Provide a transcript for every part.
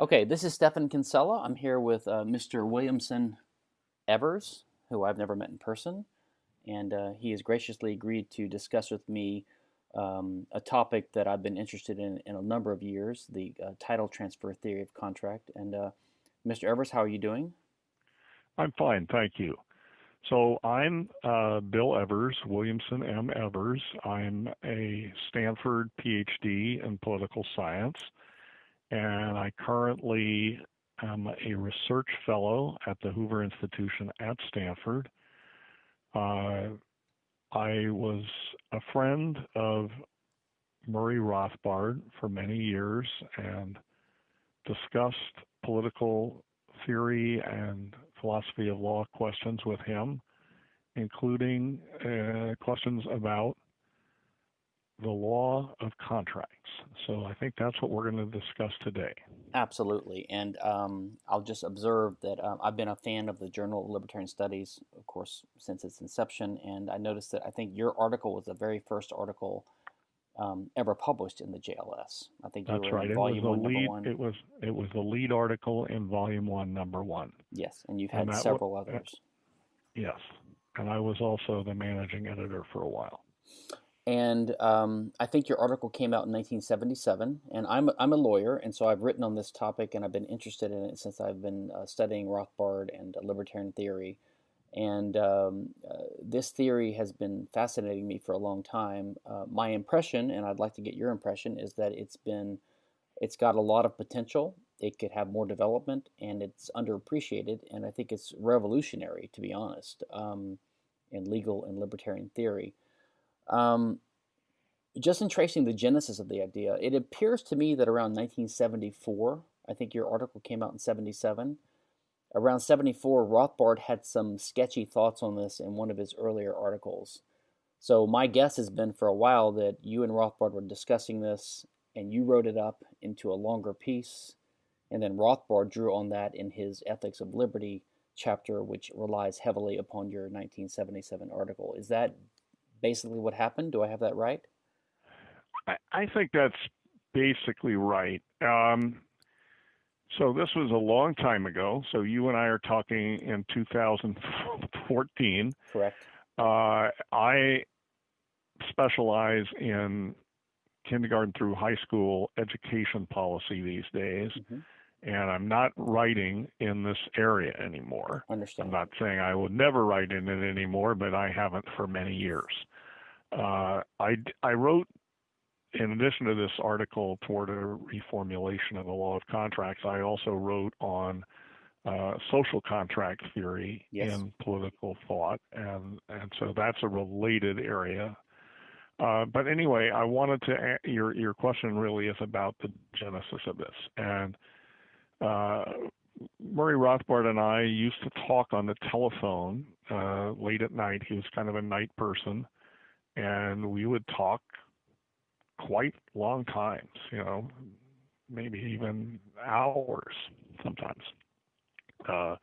Okay, this is Stephan Kinsella. I'm here with uh, Mr. Williamson Evers, who I've never met in person, and uh, he has graciously agreed to discuss with me um, a topic that I've been interested in in a number of years the uh, title transfer theory of contract. And uh, Mr. Evers, how are you doing? I'm fine, thank you. So I'm uh, Bill Evers, Williamson M. Evers. I'm a Stanford PhD in political science and I currently am a research fellow at the Hoover Institution at Stanford. Uh, I was a friend of Murray Rothbard for many years and discussed political theory and philosophy of law questions with him, including uh, questions about the law of contracts. So I think that's what we're going to discuss today. Absolutely. And um, I'll just observe that um, I've been a fan of the Journal of Libertarian Studies, of course, since its inception. And I noticed that I think your article was the very first article um, ever published in the JLS. I think that's right. It was, one, lead, it was it was the lead article in volume one, number one. Yes, and you've had and several w- others. yes, and I was also the managing editor for a while and um, I think your article came out in 1977. And I'm I'm a lawyer, and so I've written on this topic, and I've been interested in it since I've been uh, studying Rothbard and uh, libertarian theory. And um, uh, this theory has been fascinating me for a long time. Uh, my impression, and I'd like to get your impression, is that it's been it's got a lot of potential. It could have more development, and it's underappreciated. And I think it's revolutionary, to be honest, um, in legal and libertarian theory. Um, just in tracing the genesis of the idea, it appears to me that around 1974, I think your article came out in 77, around 74, Rothbard had some sketchy thoughts on this in one of his earlier articles. So my guess has been for a while that you and Rothbard were discussing this and you wrote it up into a longer piece. And then Rothbard drew on that in his Ethics of Liberty chapter, which relies heavily upon your 1977 article. Is that basically what happened? Do I have that right? I, I think that's basically right. Um, so this was a long time ago. So you and I are talking in 2014. Correct. Uh, I specialize in kindergarten through high school education policy these days. Mm-hmm. And I'm not writing in this area anymore. Understand. I'm not saying I will never write in it anymore, but I haven't for many years. Uh, I, I wrote, in addition to this article toward a reformulation of the law of contracts, I also wrote on uh, social contract theory yes. in political thought, and and so that's a related area. Uh, but anyway, I wanted to your your question really is about the genesis of this, and uh, Murray Rothbard and I used to talk on the telephone uh, late at night. He was kind of a night person, and we would talk quite long times, you know, maybe even hours sometimes. Uh,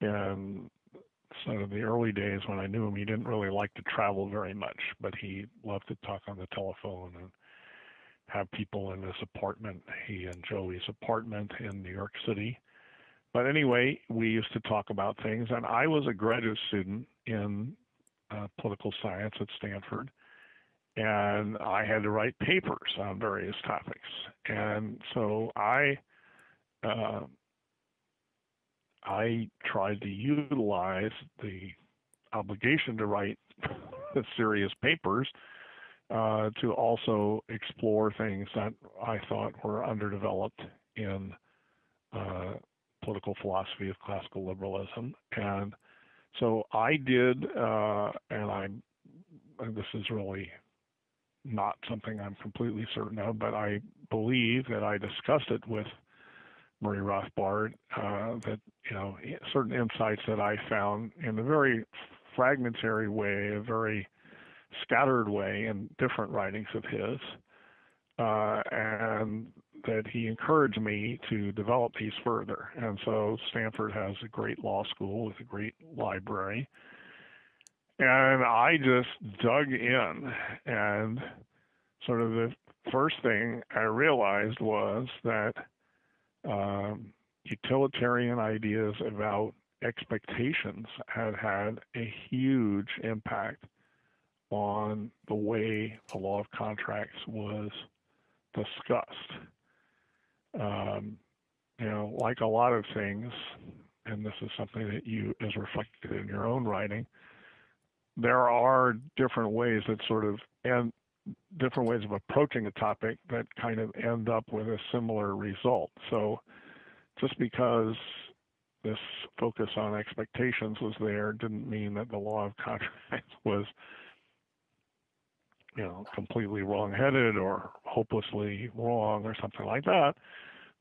and so in the early days when I knew him, he didn't really like to travel very much, but he loved to talk on the telephone and have people in his apartment, he and Joey's apartment in New York City. But anyway, we used to talk about things, and I was a graduate student in uh, political science at Stanford, and I had to write papers on various topics. And so I uh, I tried to utilize the obligation to write serious papers uh, to also explore things that I thought were underdeveloped in uh, political philosophy of classical liberalism. And so I did, uh, and I, this is really not something I'm completely certain of, but I believe that I discussed it with Murray Rothbard. Uh, that you know certain insights that I found in a very fragmentary way, a very scattered way in different writings of his, uh, and that he encouraged me to develop these further. And so Stanford has a great law school with a great library. And I just dug in, and sort of the first thing I realized was that um, utilitarian ideas about expectations had had a huge impact on the way the law of contracts was discussed. Um, you know, like a lot of things, and this is something that you is reflected in your own writing, there are different ways that sort of and different ways of approaching a topic that kind of end up with a similar result. So just because this focus on expectations was there didn't mean that the law of contracts was you know completely wrong-headed or hopelessly wrong or something like that.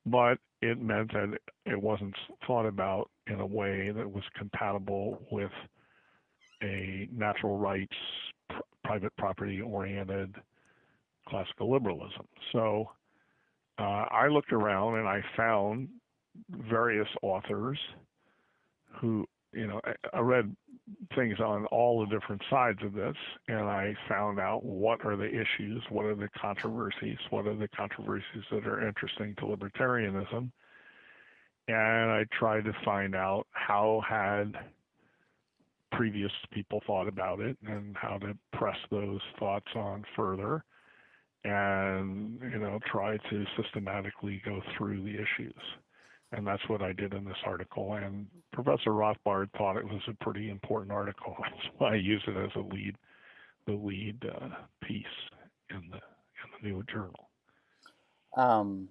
But it meant that it wasn't thought about in a way that was compatible with a natural rights pr- private property oriented classical liberalism. So uh, I looked around and I found various authors who, you know, I read things on all the different sides of this, and I found out what are the issues, what are the controversies, what are the controversies that are interesting to libertarianism, and I tried to find out how had previous people thought about it and how to press those thoughts on further and you know try to systematically go through the issues and that's what I did in this article. And Professor Rothbard thought it was a pretty important article. That's why I use it as a lead, the lead uh, piece in the in the new journal. Um,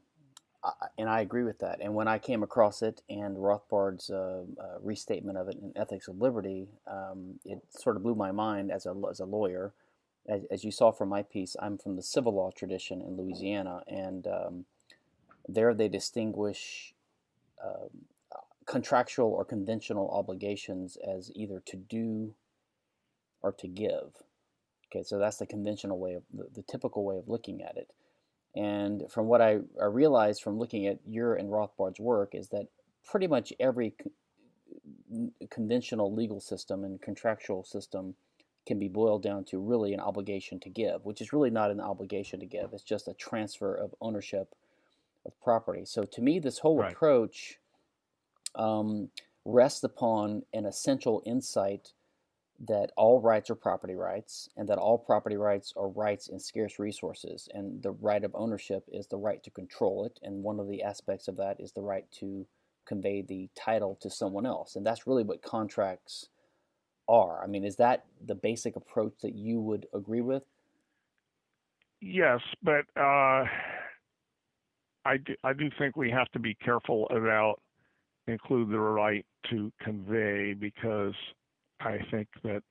and I agree with that. And when I came across it and Rothbard's uh, uh, restatement of it in Ethics of Liberty, um, it sort of blew my mind as a as a lawyer. As, as, you saw from my piece, I'm from the civil law tradition in Louisiana, and um, there they distinguish um, contractual or conventional obligations as either to do or to give. Okay, so that's the conventional way of the, the typical way of looking at it. And from what I, I realized from looking at your and Rothbard's work is that pretty much every co- conventional legal system and contractual system can be boiled down to really an obligation to give, which is really not an obligation to give. It's just a transfer of ownership of property. So to me, this whole right. approach um, rests upon an essential insight that all rights are property rights and that all property rights are rights in scarce resources and the right of ownership is the right to control it and one of the aspects of that is the right to convey the title to someone else and that's really what contracts are i mean is that the basic approach that you would agree with yes but uh, I do, I do think we have to be careful about include the right to convey because I think that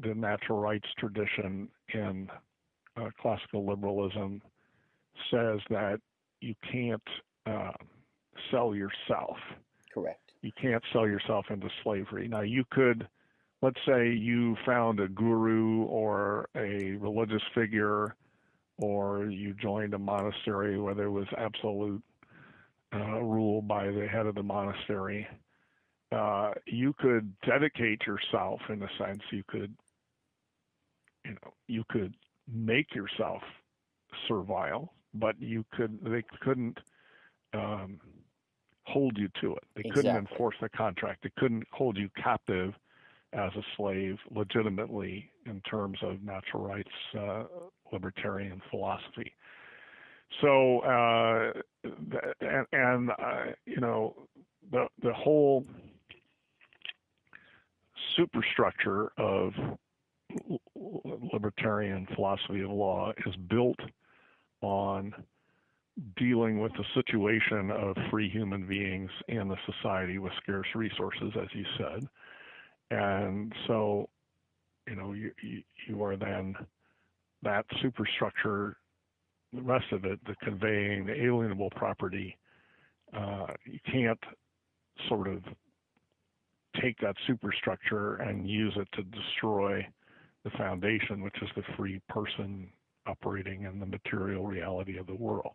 the natural rights tradition in uh, classical liberalism says that you can't uh, sell yourself. Correct. You can't sell yourself into slavery. Now, you could, let's say you found a guru or a religious figure or you joined a monastery where there was absolute uh, rule by the head of the monastery, uh, you could dedicate yourself in a sense. You could, you know, you could make yourself servile, but you could they couldn't um, hold you to it. They exactly. couldn't enforce the contract. They couldn't hold you captive as a slave legitimately in terms of natural rights uh, libertarian philosophy. So, uh, and, and uh, you know, the the whole superstructure of libertarian philosophy of law is built on dealing with the situation of free human beings in a society with scarce resources, as you said. And so, you know, you, you, you are then that superstructure, the rest of it, the conveying, the alienable property, uh, you can't sort of take that superstructure and use it to destroy the foundation, which is the free person operating in the material reality of the world.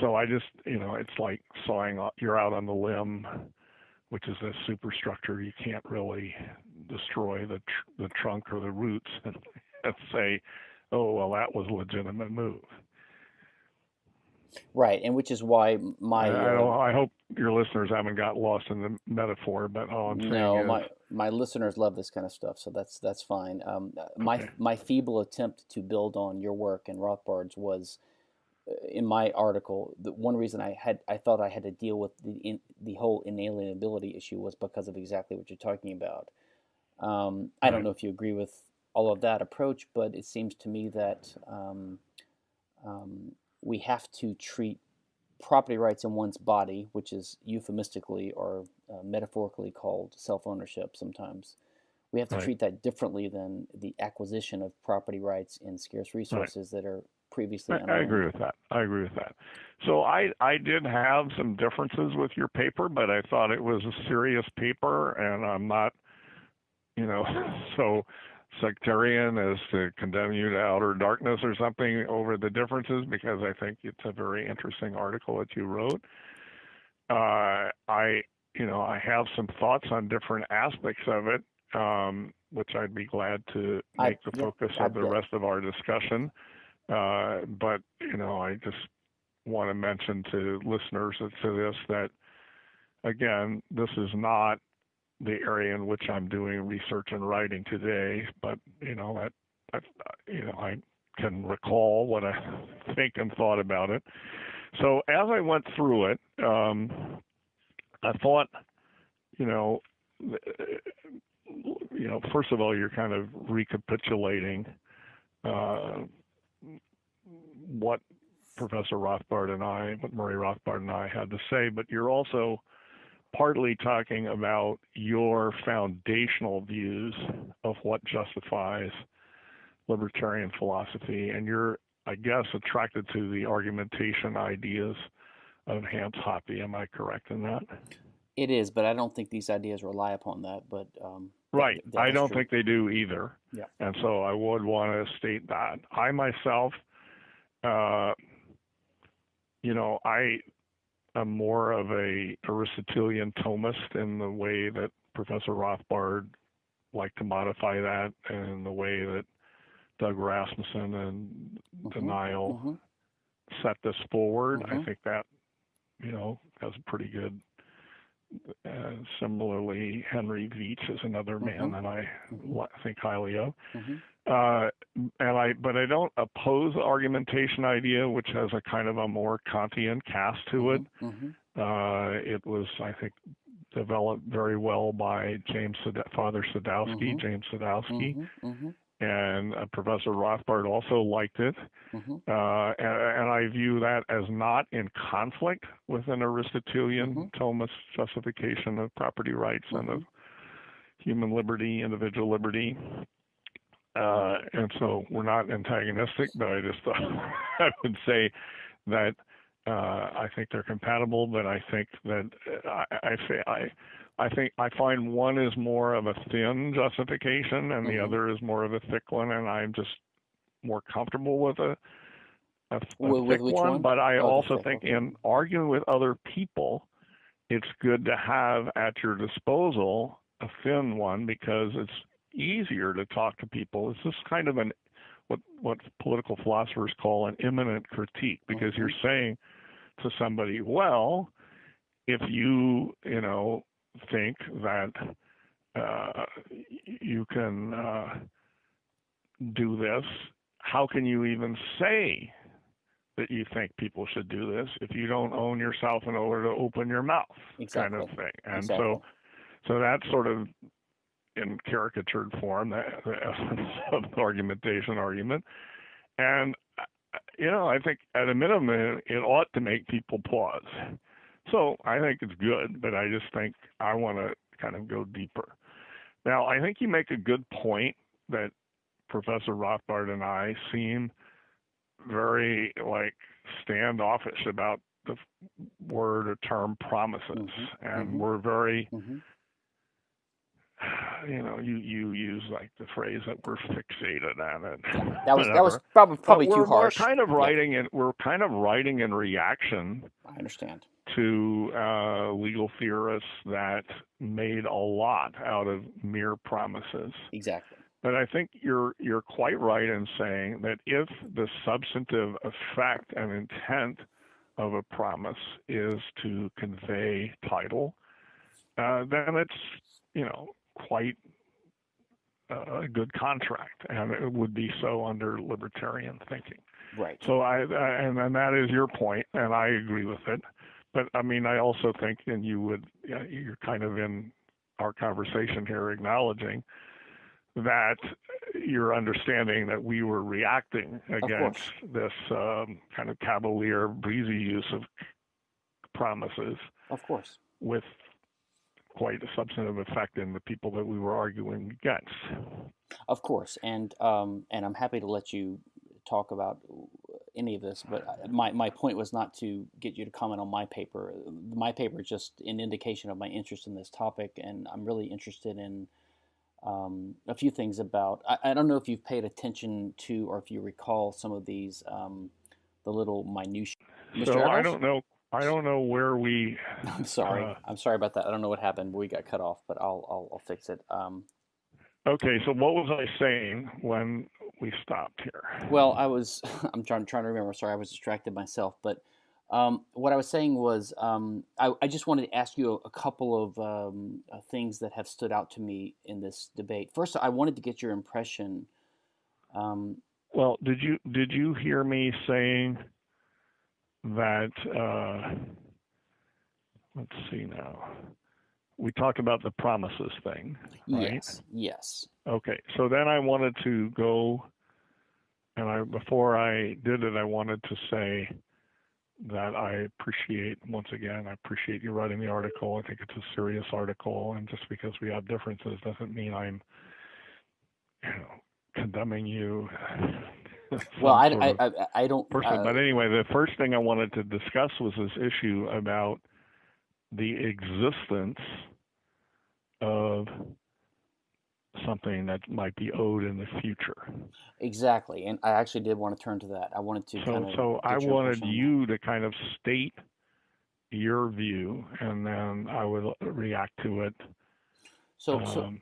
So I just, you know, it's like sawing, you're out on the limb which is a superstructure you can't really destroy the tr- the trunk or the roots and say, oh well, that was a legitimate move. Right, and which is why my I, I, uh, I hope your listeners haven't got lost in the metaphor, but all I'm saying no, is, my my listeners love this kind of stuff, so that's that's fine. Um, uh, my okay, my feeble attempt to build on your work and Rothbard's was uh, in my article. The one reason I had I thought I had to deal with the in, the whole inalienability issue was because of exactly what you're talking about. Um, I don't know if you agree with all of that approach, but it seems to me that um, um, we have to treat property rights in one's body, which is euphemistically or uh, metaphorically called self ownership sometimes. We have to right, treat that differently than the acquisition of property rights in scarce right. resources that are previously I, I agree with that. I agree with that. So I I did have some differences with your paper, but I thought it was a serious paper, and I'm not you know, so sectarian as to condemn you to outer darkness or something over the differences because I think it's a very interesting article that you wrote. Uh, I, you know, I have some thoughts on different aspects of it, um, which I'd be glad to I make the focus I of the rest of our discussion. Uh, but, you know, I just want to mention to listeners to this that, again, this is not the area in which I'm doing research and writing today, but you know that, that you know I can recall what I think and thought about it. So as I went through it, um, I thought, you know, you know, first of all, you're kind of recapitulating uh, what Professor Rothbard and I, what Murray Rothbard and I had to say, but you're also partly talking about your foundational views of what justifies libertarian philosophy, and you're, I guess, attracted to the argumentation ideas of Hans Hoppe. Am I correct in that? It is, but I don't think these ideas rely upon that. But um, that, Right. that I don't true. think they do either. Yeah. And so I would want to state that. I myself, uh, you know, I am more of a Aristotelian Thomist in the way that Professor Rothbard liked to modify that and the way that Doug Rasmussen and hmm Den Uyl hmm set this forward. I hmm think that, you know, has a pretty good uh, similarly, Henry Veatch is another man hmm that I hmm think highly of. Uh, and I, but I don't oppose the argumentation idea, which has a kind of a more Kantian cast to it. hmm hmm Uh, it was, I think, developed very well by James Sad- Father Sadowsky, hmm James Sadowsky, hmm hmm and uh, Professor Rothbard also liked it. hmm Uh, and, and I view that as not in conflict with an Aristotelian Thomist justification of property rights and of human liberty, individual liberty. Uh, and so we're not antagonistic, but I just thought I would say that uh, I think they're compatible, but I think that uh, I, I say I. I think I find one is more of a thin justification and the hmm other is more of a thick one, and I'm just more comfortable with a a, a thick one, one? but I Oh, also think Okay. in arguing with other people, it's good to have at your disposal a thin one because it's easier to talk to people. It's just kind of an what what political philosophers call an immanent critique because you're saying to somebody, well, if you you know think that uh, you can uh, do this, how can you even say that you think people should do this if you don't own yourself in order to open your mouth kind of thing and Exactly. so so that's sort of in caricatured form the, the essence of argumentation argument. And you know i think at a minimum it ought to make people pause. So i think it's good but i just think i want to kind of go deeper. Now i think you make a good point that professor rothbard and i seem very like standoffish about the word or term promises. Hmm and hmm we're very hmm you know you you use like the phrase that we're fixated on it Yeah, that was that was whatever probably but probably we're too we're kind of Yeah, writing in we're kind of writing in reaction I understand. to uh, legal theorists that made a lot out of mere promises Exactly. But I think you're you're quite right in saying that if the substantive effect and intent of a promise is to convey title, uh, then it's you know quite a good contract, and it would be so under libertarian thinking. Right. So I, I and and that is your point, and I agree with it. But I mean, I also think, and you would, you're kind of in our conversation here acknowledging that you're understanding that we were reacting against this um, kind of cavalier, breezy use of promises. Of course. With quite a substantive effect in the people that we were arguing against. Of course, and um, and I'm happy to let you talk about any of this, but my, my point was not to get you to comment on my paper. My paper is just an indication of my interest in this topic, and I'm really interested in um, a few things about. I, I, don't know if you've paid attention to or if you recall some of these, um, the little minutiae. Mr. So I don't know. I don't know where we. I'm sorry. Uh, I'm sorry about that. I don't know what happened. We got cut off, but I'll I'll, I'll fix it. Um, okay. So what was I saying when we stopped here? Well, I was. I'm trying trying to remember. Sorry, I was distracted myself. But um, what I was saying was, um, I, I, just wanted to ask you a, a couple of um, uh, things that have stood out to me in this debate. First, I wanted to get your impression. Um, well, did you did you hear me saying? That uh, let's see now. We talked about the promises thing, right? Yes. Yes. Okay. So then I wanted to go, and I before I did it, I wanted to say that I appreciate once again. I appreciate you writing the article. I think it's a serious article, and just because we have differences doesn't mean I'm, you know, condemning you well, I, I, I, I, don't. Person. Uh, but anyway, the first thing I wanted to discuss was this issue about the existence of something that might be owed in the future. Exactly, and I actually did want to turn to that. I wanted to. So, kind of so I wanted you to kind of state your view, and then I would react to it so, um, so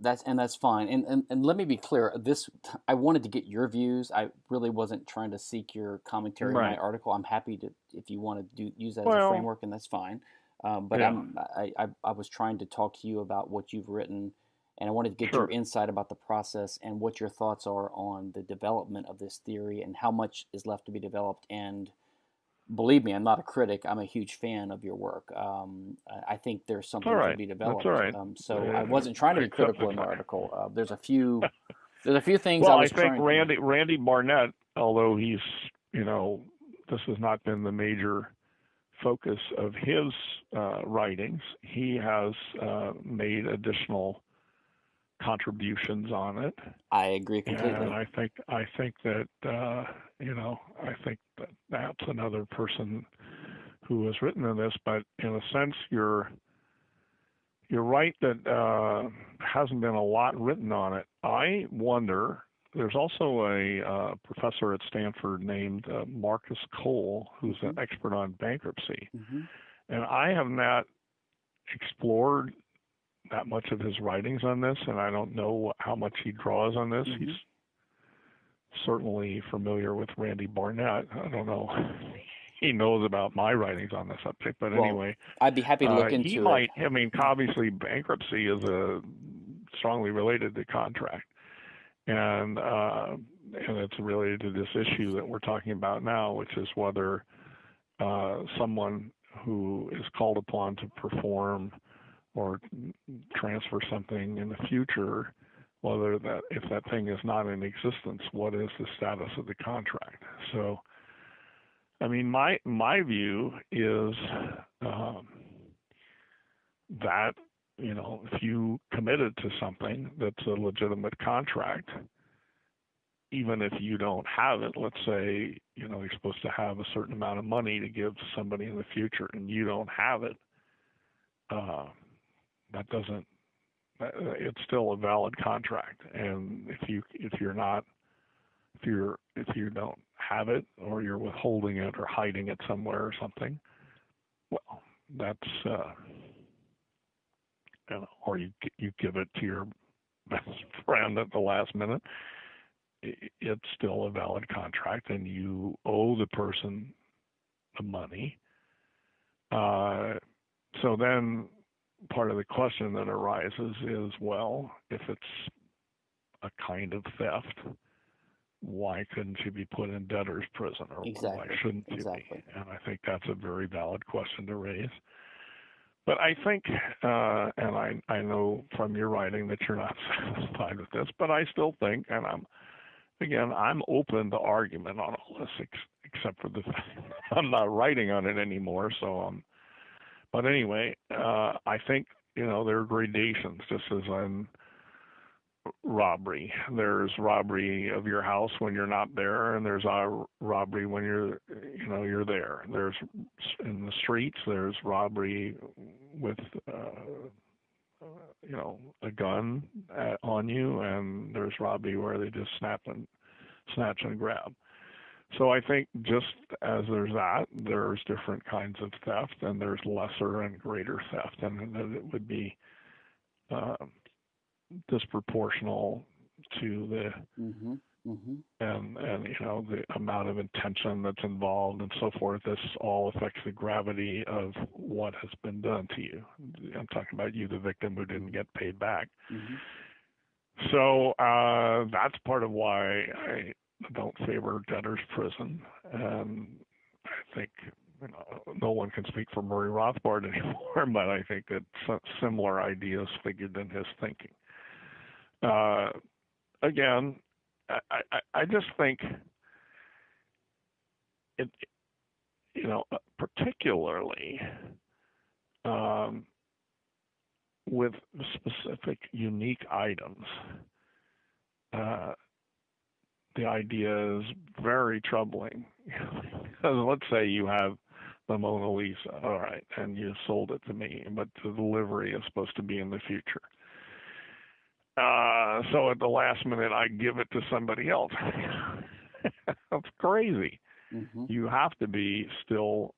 that's and that's fine. And, and and let me be clear. This I wanted to get your views. I really wasn't trying to seek your commentary right. on my article. I'm happy to if you want to do use that well, as a framework, and that's fine. Um, but yeah. I'm, I, I, I was trying to talk to you about what you've written, and I wanted to get sure. your insight about the process and what your thoughts are on the development of this theory and how much is left to be developed and believe me, I'm not a critic. I'm a huge fan of your work. Um, I think there's something right. to be developed. Right. Um, so yeah. I wasn't trying to be critical in the article. Uh, there's a few, there's a few things. Well, I, I think Randy to... Randy Barnett, although he's you know this has not been the major focus of his uh, writings, he has uh, made additional contributions on it. I agree completely. And I think I think that uh, you know I think that that's another person who has written in this, but in a sense you're you're right that uh, hasn't been a lot written on it. I wonder. There's also a uh, professor at Stanford named uh, Marcus Cole, who's mm-hmm. an expert on bankruptcy, mm-hmm. and I have not explored that much of his writings on this, and I don't know how much he draws on this. Mm-hmm. He's certainly familiar with Randy Barnett. I don't know. he knows about my writings on the subject, but well, anyway, I'd be happy to look uh, into he it. Might, I mean, obviously, bankruptcy is a strongly related to contract, and uh, and it's related to this issue that we're talking about now, which is whether uh, someone who is called upon to perform or transfer something in the future, whether that if that thing is not in existence, what is the status of the contract? So, I mean, my my view is um, that you know if you committed to something that's a legitimate contract, even if you don't have it, let's say you know you're supposed to have a certain amount of money to give to somebody in the future, and you don't have it. Uh, that doesn't it's still a valid contract and if you if you're not if you're if you don't have it or you're withholding it or hiding it somewhere or something well that's uh you know, or you you give it to your best friend at the last minute it's still a valid contract and you owe the person the money. Uh, so then part of the question that arises is well, if it's a kind of theft, why couldn't you be put in debtor's prison or exactly. why shouldn't you exactly. be? And I think that's a very valid question to raise. But I think, uh, and I, I know from your writing that you're not satisfied with this, but I still think, and I'm, again, I'm open to argument on all this, ex- except for the fact I'm not writing on it anymore. So, um, but anyway, uh, I think you know there are gradations, just as in robbery. There's robbery of your house when you're not there, and there's a robbery when you're, you know, you're there. There's in the streets. There's robbery with, uh, you know, a gun at, on you, and there's robbery where they just snap and snatch and grab. So I think just as there's that, there's different kinds of theft, and there's lesser and greater theft, and that it would be. Uh, disproportional to the Mm-hmm. Mm-hmm. and and you know the amount of intention that's involved and so forth. This all affects the gravity of what has been done to you. I'm talking about you, the victim who didn't get paid back. Mm-hmm. So uh, that's part of why I don't favor debtor's prison, and I think you know, no one can speak for Murray Rothbard anymore, but I think that similar ideas figured in his thinking. Uh, again, I, I, I just think it, you know, particularly um, with specific unique items, uh, the idea is very troubling. because let's say you have the Mona Lisa, all right, and you sold it to me, but the delivery is supposed to be in the future. Uh, so at the last minute, I give it to somebody else. That's crazy. Mm-hmm. You have to be still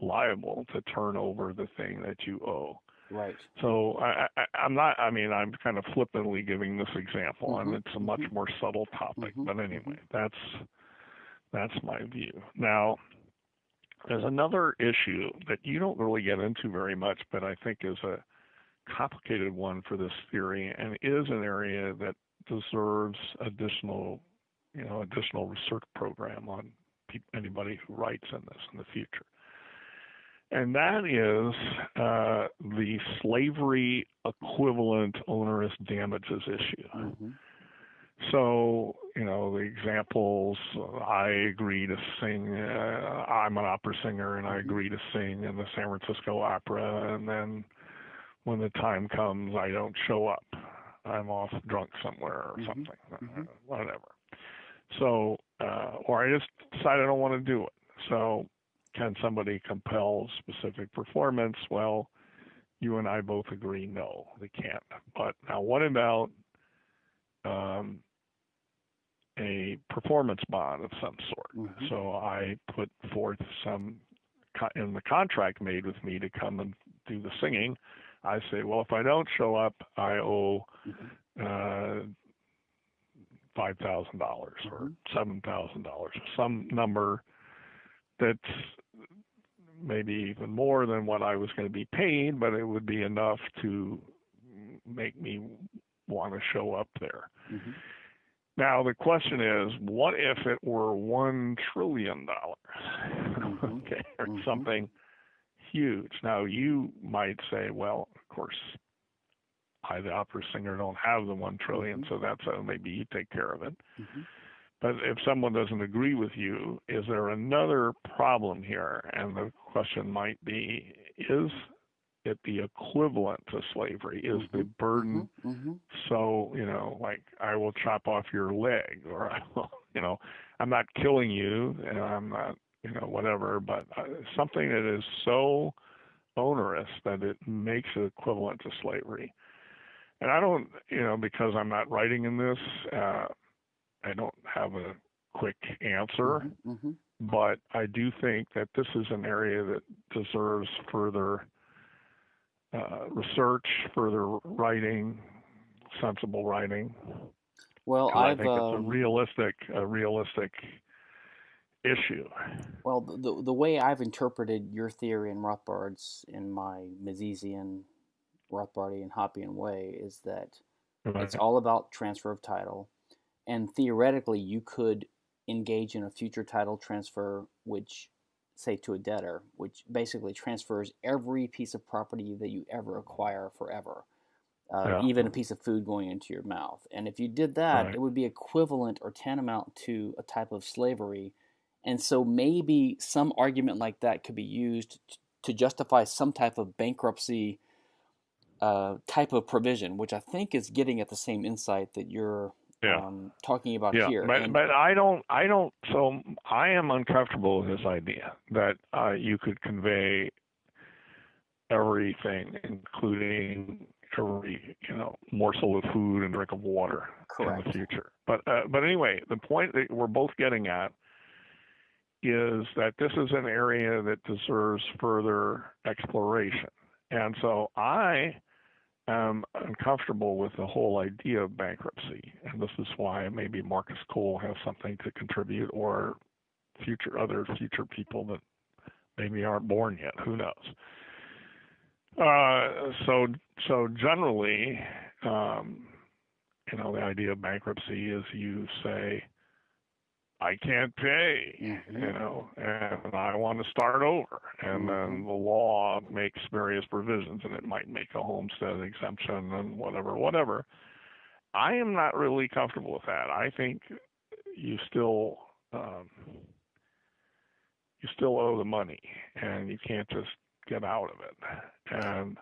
liable to turn over the thing that you owe. Right. So I, I, I'm not. I mean, I'm kind of flippantly giving this example, Mhm, and it's a much mhm. more subtle topic. Mhm, But anyway, that's that's my view. Now, there's another issue that you don't really get into very much, but I think is a complicated one for this theory, and is an area that deserves additional, you know, additional research program on pe- anybody who writes in this in the future and that is uh, the slavery equivalent onerous damages issue. Mm-hmm. So, you know, the examples I agree to sing, uh, I'm an opera singer and I Mhm. agree to sing in the San Francisco Opera, and then when the time comes, I don't show up. I'm off drunk somewhere or Mhm. something, Mhm. uh, whatever. So, uh, or I just decide I don't want to do it. So, can somebody compel specific performance? Well, you and I both agree no, they can't. But now, what about um, a performance bond of some sort? Mhm. So I put forth some in the contract made with me to come and do the singing. I say, well, if I don't show up, I owe Mhm. uh, five thousand dollars or Mhm. seven thousand dollars, or some number that's maybe even more than what I was going to be paid, but it would be enough to make me want to show up there. Mhm. Now the question is, what if it were one trillion dollars? Mhm. okay, or Mhm. something huge. Now you might say, well, of course, I, the opera singer, don't have the one trillion, Mhm. so that's uh, maybe you take care of it. Mhm. But if someone doesn't agree with you, is there another problem here? And the question might be, is it the equivalent to slavery? Is the Mhm. burden Mhm. so, you know, like I will chop off your leg or I will, you know, I'm not killing you and I'm not, you know, whatever, but uh, something that is so onerous that it makes it equivalent to slavery. And I don't, you know, because I'm not writing in this, uh, I don't have a quick answer, Mhm. Mhm. but I do think that this is an area that deserves further uh, research, further writing, sensible writing. Well, I think it's a um, realistic, a realistic issue. Well, the the way I've interpreted your theory and Rothbard's in my Misesian, Rothbardian, Hoppian way is that right. it's all about transfer of title, and theoretically you could engage in a future title transfer, which say to a debtor, which basically transfers every piece of property that you ever acquire forever. Uh, yeah. even a piece of food going into your mouth. And if you did that, right. it would be equivalent or tantamount to a type of slavery. And so maybe some argument like that could be used to justify some type of bankruptcy uh, type of provision, which I think is getting at the same insight that you're yeah. um, talking about yeah. here. But, and, but I don't, I don't, so I am uncomfortable with this idea that uh, you could convey everything, including every, you know, morsel of food and drink of water Correct. in the future. But, uh, but anyway, the point that we're both getting at is that this is an area that deserves further exploration. And so I am uncomfortable with the whole idea of bankruptcy. And this is why maybe Marcus Cole has something to contribute or future other future people that maybe aren't born yet. Who knows? Uh, so so generally, um, you know, the idea of bankruptcy is you say, I can't pay, mm-hmm. you know, and I want to start over. And mm-hmm. then the law makes various provisions, and it might make a homestead exemption and whatever, whatever. I am not really comfortable with that. I think you still um, you still owe the money, and you can't just get out of it. And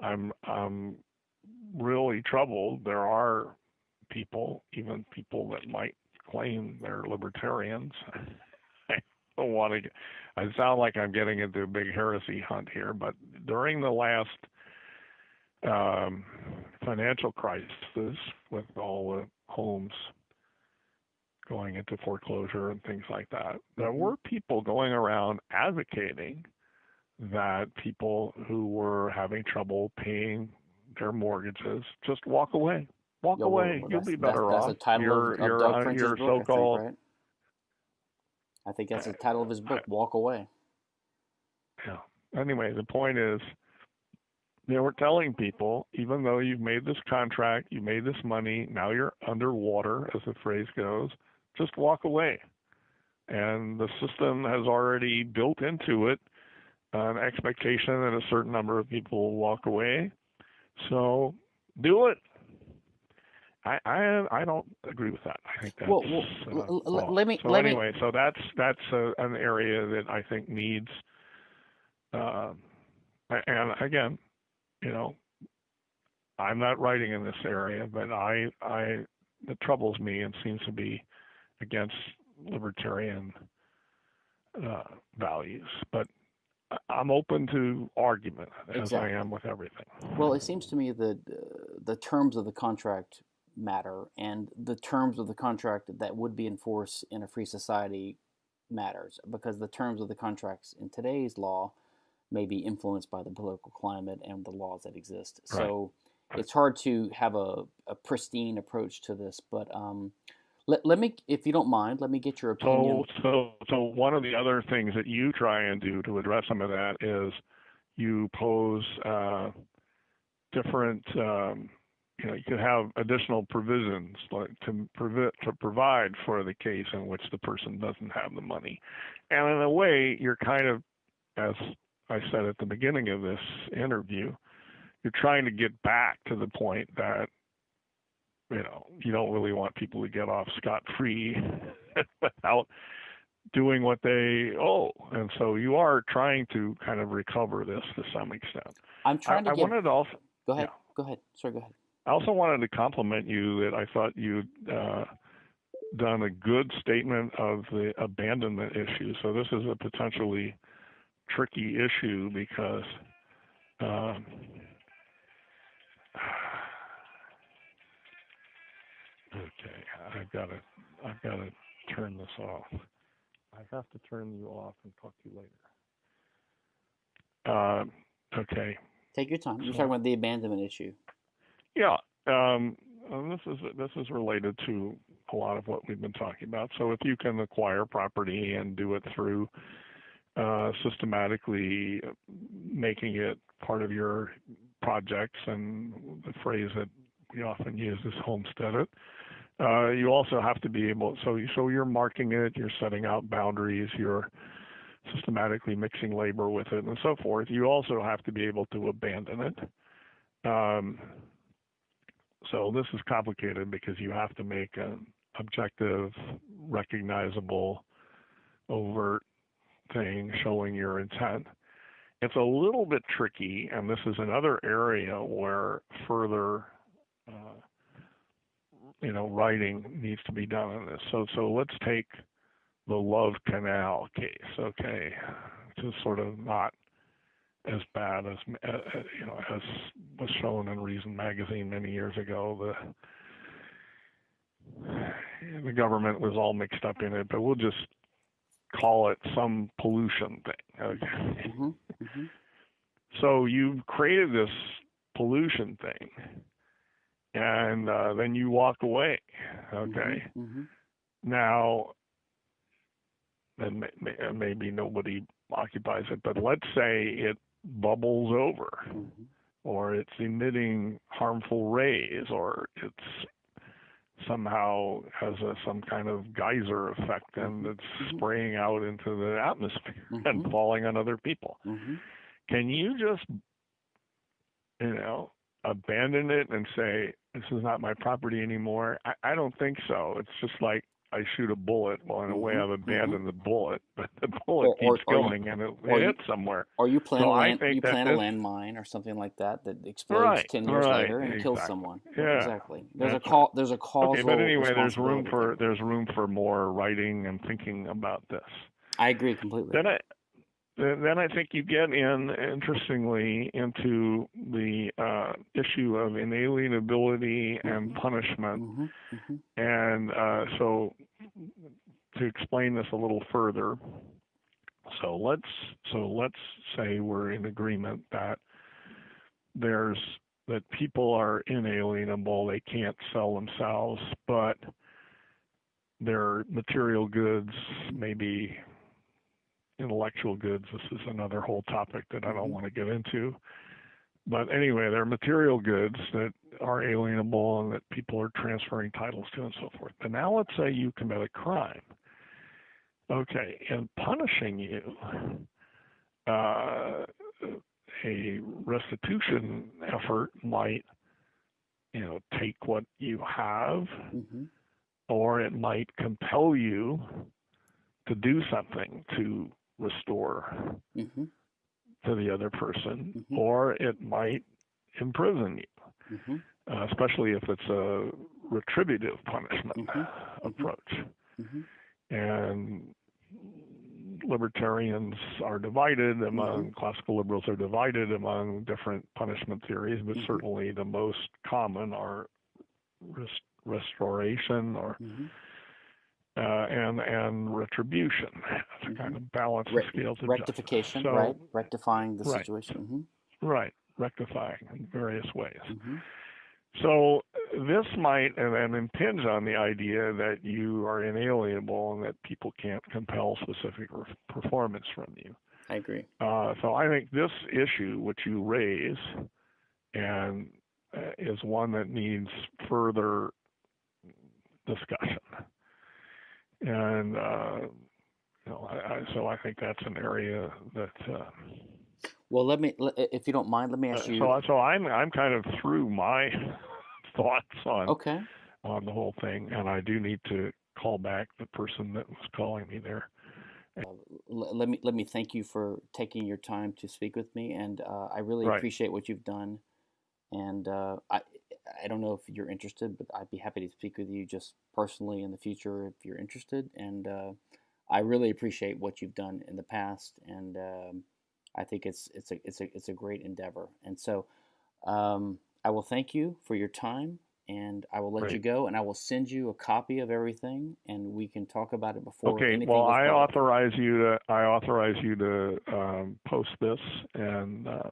I'm I'm really troubled. There are people, even people that might claim they're libertarians. I don't want to. I sound like I'm getting into a big heresy hunt here, but during the last um, financial crisis, with all the homes going into foreclosure and things like that, there mm-hmm. were people going around advocating that people who were having trouble paying their mortgages just walk away Walk away. Well, You'll be better that's, off. That's the title your, of, of your, Doug uh, French's your book, so-called. I think, right? I think that's the title of his book. Walk away. Yeah. Anyway, the point is, they were telling people, even though you've made this contract, you made this money, now you're underwater, as the phrase goes, just walk away. And the system has already built into it an expectation that a certain number of people will walk away. So do it. I, I I don't agree with that. I think that's well, well uh, let me so let anyway. Me... So that's that's a, an area that I think needs. Uh, and again, you know, I'm not writing in this area, but I I it troubles me and seems to be against libertarian uh, values. But I'm open to argument as exactly. I am with everything. Well, it seems to me that uh, the terms of the contract matter and the terms of the contract that would be enforced in a free society matters because the terms of the contracts in today's law may be influenced by the political climate and the laws that exist. Right. So it's hard to have a, a pristine approach to this, but um, let, let me, if you don't mind, let me get your opinion. So, so, so one of the other things that you try and do to address some of that is you pose uh, different um, you know, you could have additional provisions like to to provide for the case in which the person doesn't have the money. And in a way, you're kind of, as I said at the beginning of this interview, you're trying to get back to the point that you know you don't really want people to get off scot free without doing what they owe, and so you are trying to kind of recover this to some extent. I'm trying I, to. I wanted to also. Go ahead. Yeah. Go ahead. Sorry. Go ahead. I also wanted to compliment you that I thought you'd uh, done a good statement of the abandonment issue. So this is a potentially tricky issue because um, okay, I've got to I've got to turn this off. I have to turn you off and talk to you later. Uh, okay. Take your time. You're so, talking about the abandonment issue. Yeah, um, this is this is related to a lot of what we've been talking about. So if you can acquire property and do it through uh, systematically making it part of your projects, and the phrase that we often use is homestead it. Uh, you also have to be able, so so you're marking it, you're setting out boundaries, you're systematically mixing labor with it, and so forth. You also have to be able to abandon it. Um, so this is complicated because you have to make an objective, recognizable, overt thing showing your intent. It's a little bit tricky, and this is another area where further, uh, you know, writing needs to be done on this. So, so let's take the Love Canal case. Okay, to sort of not as bad as uh, uh, you know as was shown in Reason magazine many years ago. The the government was all mixed up in it, but we'll just call it some pollution thing. Okay? Mm-hmm. Mm-hmm. So you've created this pollution thing, and uh, then you walk away. Okay. Mm-hmm. mm-hmm. Now, then maybe nobody occupies it, but let's say it bubbles over, mm-hmm. or it's emitting harmful rays, or it's somehow has a, some kind of geyser effect and mm-hmm. it's mm-hmm. spraying out into the atmosphere mm-hmm. and falling on other people. Mm-hmm. Can you just, you know, abandon it and say, this is not my property anymore? I, I don't think so. It's just like I shoot a bullet. Well, in a way, mm-hmm. I've abandoned mm-hmm. the bullet, but the bullet or, keeps or, going and it, it hits somewhere. Or you plant so a land, you plant a landmine or something like that that explodes right, ten years right, later and exactly. kills someone. Yeah, exactly. There's a call. Right. There's a causal. Okay, but anyway, there's room for there's room for more writing and thinking about this. I agree completely. Then I then I think you get in, interestingly, into the uh, issue of inalienability and mm-hmm. punishment. Mm-hmm. Mm-hmm. And uh, so, to explain this a little further, so let's so let's say we're in agreement that there's that people are inalienable; they can't sell themselves, but their material goods maybe intellectual goods. This is another whole topic that I don't mm-hmm. want to get into. But anyway, there are material goods that are alienable and that people are transferring titles to and so forth. But now let's say you commit a crime. Okay, in punishing you, uh, a restitution effort might, you know, take what you have, mm-hmm. or it might compel you to do something to restore mm-hmm. to the other person, mm-hmm. or it might imprison you, mm-hmm. uh, especially if it's a retributive punishment mm-hmm. Mm-hmm. approach. Mm-hmm. And libertarians are divided among classical liberals are divided among different punishment theories, but certainly the most common are rest- restoration or and and retribution to kind of balance Re- the scales of rectification, so, right? Rectifying the right, situation. Mm-hmm. Right, rectifying in various ways. Mm-hmm. So this might and then impinge on the idea that you are inalienable and that people can't compel specific re- performance from you. I agree. Uh, so I think this issue, which you raise, and uh, is one that needs further discussion and uh, you know, I, I, so I think that's an area that. Uh, well, let me, if you don't mind, let me ask uh, you. So, so I'm I'm kind of through my thoughts on okay on the whole thing, and I do need to call back the person that was calling me there. let me let me thank you for taking your time to speak with me, and uh, I really right. appreciate what you've done. And uh, I, I don't know if you're interested, but I'd be happy to speak with you just personally in the future if you're interested. And uh, I really appreciate what you've done in the past, and um, I think it's it's a it's a it's a great endeavor. And so um, I will thank you for your time, and I will let Great. you go, and I will send you a copy of everything, and we can talk about it before. Okay. Well, I authorize you to I authorize you to um, post this and. Uh,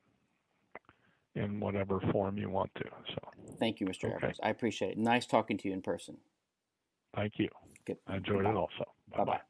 in whatever form you want to. So thank you, Mr. Okay. Evers. I appreciate it. Nice talking to you in person. Thank you. Good. I enjoyed Bye. it also. Bye bye.